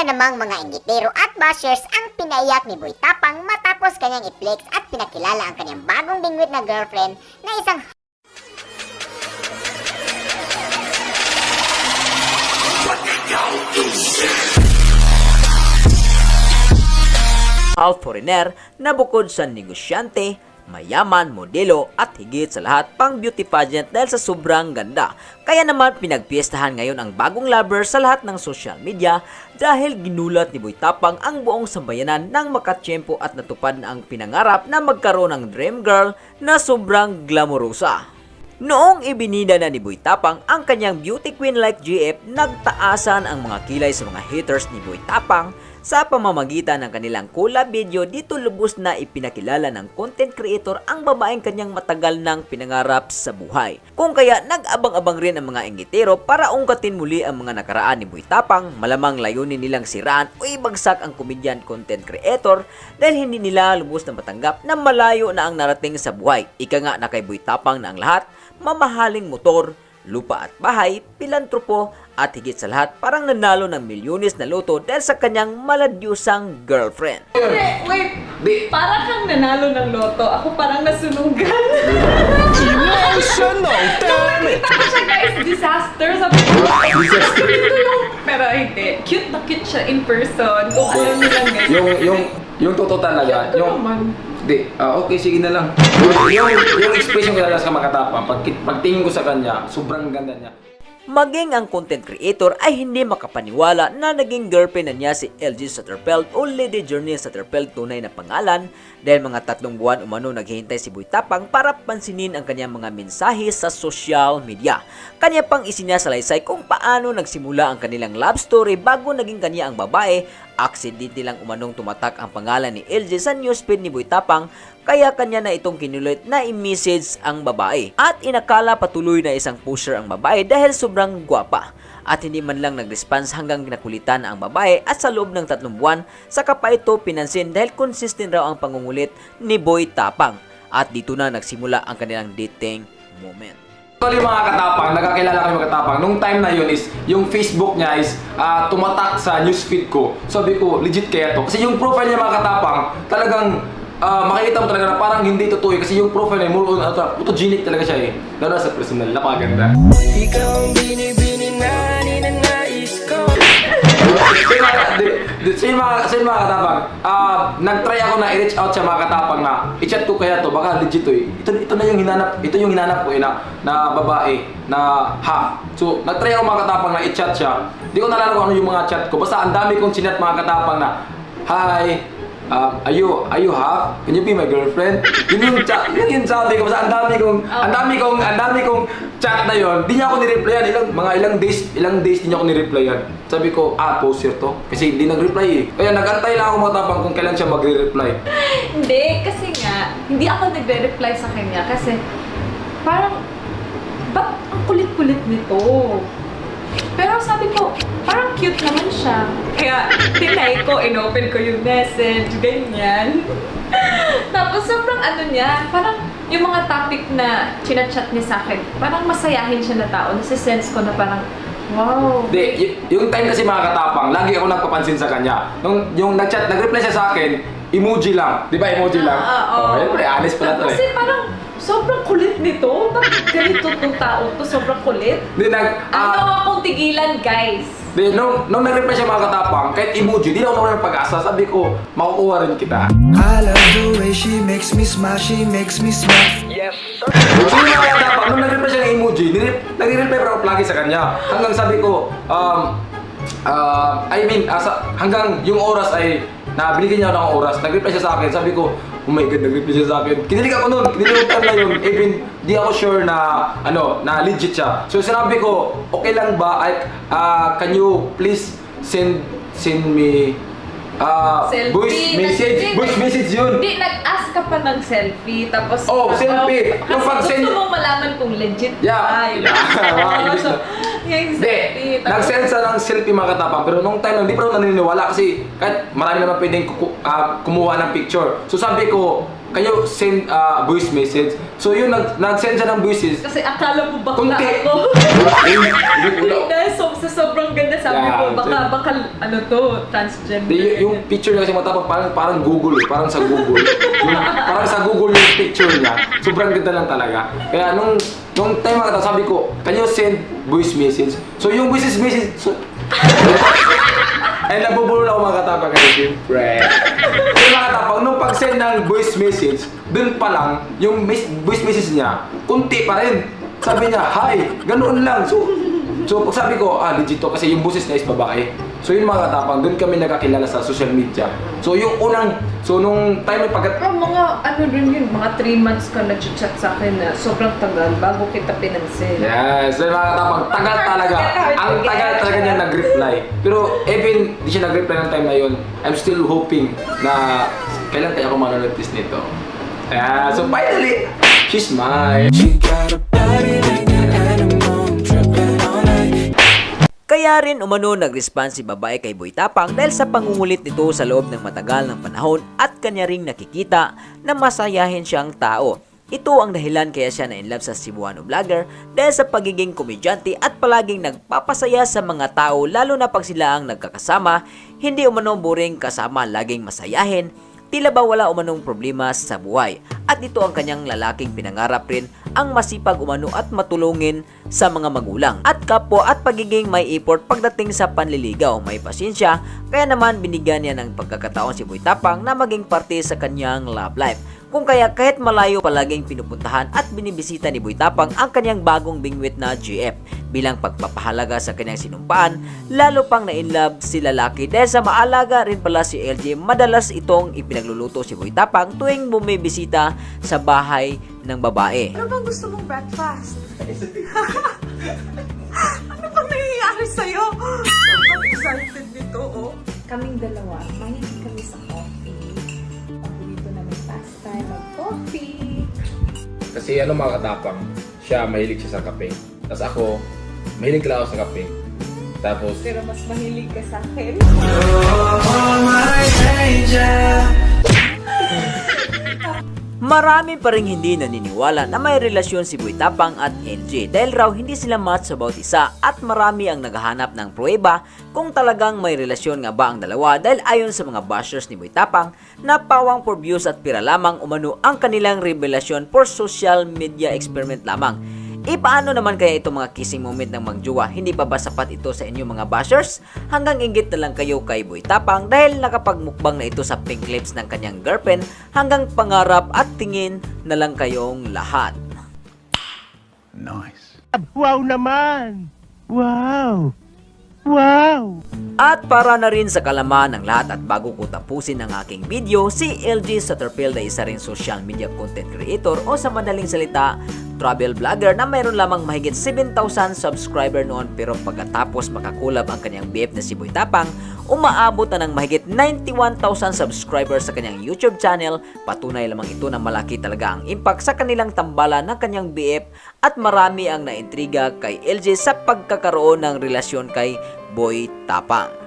na namang mga inggitero at bashers ang pinaiyak ni Boy Tapang matapos kanyang i-flex at pinakilala ang kanyang bagong bingwit na girlfriend na isang half foreigner na bukod sa negosyante, mayaman, modelo at higit sa lahat pang beauty pageant dahil sa sobrang ganda. Kaya naman pinagpiestahan ngayon ang bagong lover sa lahat ng social media dahil ginulat ni Boy Tapang ang buong sambayanan nang makatsyempo at natupad na ang pinangarap na magkaroon ng dream girl na sobrang glamorosa. Noong ibinida na ni Boy Tapang ang kanyang beauty queen like GF, nagtaasan ang mga kilay sa mga haters ni Boy Tapang sa pamamagitan ng kanilang collab video dito lubos na ipinakilala ng content creator ang babaeng kanyang matagal nang pinangarap sa buhay. Kung kaya nag-abang-abang rin ang mga inggitero para ungkatin muli ang mga nakaraan ni Boy Tapang, malamang layunin nilang siraan o ibagsak ang comedian content creator dahil hindi nila lubos na matanggap na malayo na ang narating sa buhay. Ika nga na kay Boy Tapang na ang lahat, mamahaling motor, lupa at bahay, pilantropo at higit sa lahat parang nanalo ng milyones na loto dahil sa kanyang maladyusang girlfriend. Wait, wait. Di, Parang kang nanalo ng loto. Ako parang nasunugan. Emotional, damn it! Nakita ko siya guys, disaster. Ko, Disaster. ito yung... Pero hindi. Cute na cute siya in person. Kung alam niyo lang guys. yung, yung, yung totoo talaga, Ito yung, naman. Di, ah, okay, sige na lang. Yung, yung expression ko talaga sa makatapang, pag, pagtingin ko sa kanya, sobrang ganda niya. Maging ang content creator ay hindi makapaniwala na naging girlfriend na niya si LG Satterfeld o Lady Journey Satterfeld tunay na pangalan dahil mga tatlong buwan umano naghihintay si Boy Tapang para pansinin ang kanyang mga mensahe sa social media. Kanya pang isinyasalaysay kung paano nagsimula ang kanilang love story bago naging kanya ang babae, aksidente lang umanong tumatak ang pangalan ni LG sa newsfeed ni Boy Tapang kaya kanya na itong kinulit na i-message ang babae. At inakala patuloy na isang pusher ang babae dahil sobrang gwapa. At hindi man lang nag-response hanggang nakulitan na ang babae at sa loob ng tatlong buwan, saka pa ito pinansin dahil consistent raw ang pangungulit ni Boy Tapang. At dito na nagsimula ang kanilang dating moment. Actually mga katapang, nagkakilala kami mga katapang. Nung time na yun is, yung Facebook niya is ah, tumatak sa newsfeed ko. Sabi ko, legit kaya to. Kasi yung profile niya mga katapang, talagang ah, makikita mo talaga na parang hindi totoo. Kasi yung profile niya, more on, uh, photogenic talaga siya eh. Lalo sa personal, napakaganda. Ikaw ang binibini na ninanais ko Kasi mga, di, di, sa mga, mga katapang, ah, nag-try ako na i-reach out sa mga katapang na i-chat ko kaya to, baka legit to eh. Ito, ito na yung hinanap, ito yung hinanap ko eh na, na babae, na half. So, nag-try ako mga katapang na i-chat siya. Hindi ko nalala kung ano yung mga chat ko. Basta ang dami kong chinat mga katapang na, Hi, um, are you, are you half? Can you be my girlfriend? Yun yung chat, yun yung sabi ko. Basta ang dami kong, ang dami kong, ang dami kong chat na yon. Di niya ako ni-replyan. Ilang, mga ilang days, ilang days di niya ako ni-replyan. Sabi ko, ah, poster to. Kasi hindi nag-reply eh. Kaya nag-antay lang ako matapang kung kailan siya magre-reply. Hindi, kasi nga, hindi ako nagre-reply sa kanya kasi parang, ba't ang kulit-kulit nito? Pero sabi ko, parang cute naman siya. Kaya, tinay ko, inopen ko yung message, ganyan. Tapos sobrang ano niya, parang yung mga topic na chinachat niya sa akin, parang masayahin siya na tao. Nasisense ko na parang, wow. Y- yung time kasi mga katapang, lagi ako nagpapansin sa kanya. Nung yung nag-chat, nag-reply siya sa akin, emoji lang. Di ba emoji lang? Ah, ah, oh, oo. yun, pre, honest pala to Kasi eh. parang sobrang kulit nito. Bakit ganito tong tao to? Sobrang kulit. Di nag, Ano ah, akong tigilan, guys? di, nung, nung nag-reply siya mga katapang, kahit emoji, di na ako naman pag-asa. Sabi ko, makukuha rin kita. I love the way she makes me smile, she makes me smile So yung mga katapang, nung nag-reply siya ng emoji, nag-reply pa ako lagi sa kanya. Hanggang sabi ko, um, ah, I mean, asa, hanggang yung oras ay, na binigyan niya ako ng oras, nag-reply siya sa akin, sabi ko, oh my god, nag-reply siya sa akin. Kinilig ako nun, kinilig ako na yun, even di ako sure na, ano, na legit siya. So sinabi ko, okay lang ba, I, ah, can you please send, send me, ah, Selfie. voice message, Nag- voice message yun. Hindi, nag-ask ka pa ng selfie. Tapos, Oh, selfie. Kasi pag-send- gusto mong malaman kung legit Yeah. ba. Yeah. Na- yung Hindi, selfie. Tapos- nag-send sa ng selfie mga katapang pero nung time hindi pa ako naniniwala kasi kahit marami naman pwedeng kuku- ah, kumuha ng picture. So sabi ko, kayo send ah, voice message. So yun, nag, nag-send siya ng voice message. Kasi akala mo bakla Kunti. ako. Hindi lang. Dahil so, sa sobrang ganda sabi Yeah, ko, baka, so- baka, ano to, transgender. Di, y- yung picture niya kasi matapang parang parang Google eh, parang sa Google. Yung, parang sa Google yung picture niya. Sobrang ganda lang talaga. Kaya nung nung time mga sabi ko, can you send voice message? So yung voice message so, ay nabubulol ako mga katapang kasi siyempre. Yung mga katapang, nung pag-send ng voice message, dun pa lang, yung voice message niya, kunti pa rin. Sabi niya, hi, ganoon lang. So, so pag sabi ko, ah, legit to, kasi yung boses niya is babae. So yun mga katapang, dun kami nagkakilala sa social media. So yung unang, so nung time na pagkat... Pero mga ano rin yun, mga 3 months ka nag-chat sa akin na sobrang tagal bago kita pinansin. Yes, so mga katapang, tagal talaga. Ang tagal talaga niya nag-reply. Pero even di siya nag-reply ng time na yun, I'm still hoping na kailan kaya ako manonotice nito. Yeah, so finally, she's mine. She got a body like Kaya rin umano nag-respond si babae kay Boy Tapang dahil sa pangungulit nito sa loob ng matagal ng panahon at kanya ring nakikita na masayahin siyang tao. Ito ang dahilan kaya siya na-inlove sa Cebuano vlogger dahil sa pagiging komedyante at palaging nagpapasaya sa mga tao lalo na pag sila ang nagkakasama, hindi umano boring kasama laging masayahin, Tila ba wala umanong problema sa buhay at ito ang kanyang lalaking pinangarap rin ang masipag umano at matulungin sa mga magulang at kapwa at pagiging may effort pagdating sa panliligaw. May pasensya kaya naman binigyan niya ng pagkakataon si Boy Tapang na maging parte sa kanyang love life kung kaya kahit malayo palaging pinupuntahan at binibisita ni Boy Tapang ang kanyang bagong bingwit na GF bilang pagpapahalaga sa kanyang sinumpaan, lalo pang na-inlove si lalaki dahil sa maalaga rin pala si LJ, madalas itong ipinagluluto si Boy Tapang tuwing bumibisita sa bahay ng babae. Ano bang gusto mong breakfast? ano bang nangyayari sa'yo? Sobrang excited nito, oh. Kaming dalawa, mahilig kami sa coffee. Kasi ano mga katapang, siya mahilig siya sa kape. Tapos ako, mahilig lang ako sa kape. Tapos, Pero mas mahilig ka sa akin. Oh, my angel. Marami pa rin hindi naniniwala na may relasyon si Boy at LJ dahil raw hindi sila match sa bawat isa at marami ang naghahanap ng pruweba kung talagang may relasyon nga ba ang dalawa dahil ayon sa mga bashers ni Boy Tapang na pawang for views at pira lamang umano ang kanilang revelasyon for social media experiment lamang. E paano naman kaya itong mga kissing moment ng magjowa? Hindi pa ba sapat ito sa inyo mga bashers? Hanggang inggit na lang kayo kay Boy Tapang dahil nakapagmukbang na ito sa pink lips ng kanyang girlfriend hanggang pangarap at tingin na lang kayong lahat. Wow naman! Wow! Wow! At para na rin sa kalaman ng lahat at bago ko tapusin ang aking video, si LG Satterfield ay isa rin social media content creator o sa madaling salita, travel vlogger na mayroon lamang mahigit 7,000 subscriber noon pero pagkatapos makakulab ang kanyang BF na si Boy Tapang, umaabot na ng mahigit 91,000 subscribers sa kanyang YouTube channel. Patunay lamang ito na malaki talaga ang impact sa kanilang tambalan ng kanyang BF at marami ang naintriga kay LJ sa pagkakaroon ng relasyon kay Boy Tapang.